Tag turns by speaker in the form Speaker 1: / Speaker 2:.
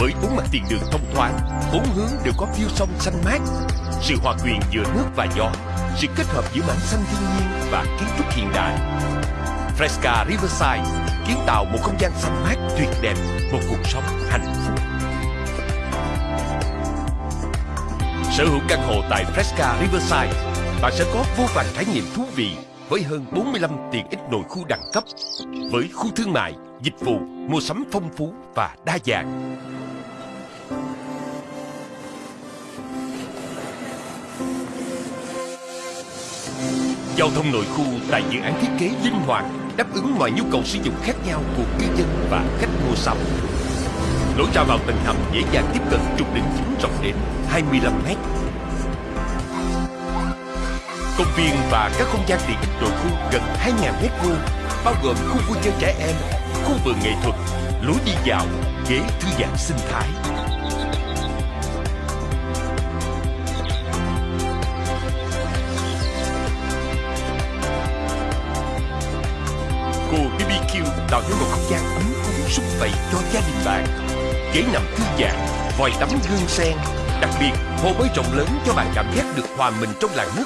Speaker 1: Với bốn mặt tiền đường thông thoáng, bốn hướng đều có view sông xanh mát. Sự hòa quyện giữa nước và gió, sự kết hợp giữa mảng xanh thiên nhiên và kiến trúc hiện đại. Fresca Riverside kiến tạo một không gian xanh mát tuyệt đẹp, một cuộc sống hạnh phúc. Sở hữu căn hộ tại Fresca Riverside, bạn sẽ có vô vàn trải nghiệm thú vị với hơn 45 tiện ích nội khu đẳng cấp, với khu thương mại, dịch vụ, mua sắm phong phú và đa dạng. Giao thông nội khu tại dự án thiết kế linh hoạt, đáp ứng mọi nhu cầu sử dụng khác nhau của cư dân và khách mua sắm. Lối ra vào tầng hầm dễ dàng tiếp cận trục đường chính rộng đến 25 mét. Công viên và các không gian tiện ích nội khu gần 2.000 mét vuông, bao gồm khu vui chơi trẻ em, khu vườn nghệ thuật, lối đi dạo, ghế thư giãn sinh thái. Cô BBQ tạo nên một không gian ấm cúng sung vầy cho gia đình bạn. Ghế nằm thư giãn, vòi tắm gương sen. Đặc biệt, hồ bơi rộng lớn cho bạn cảm giác được hòa mình trong làn nước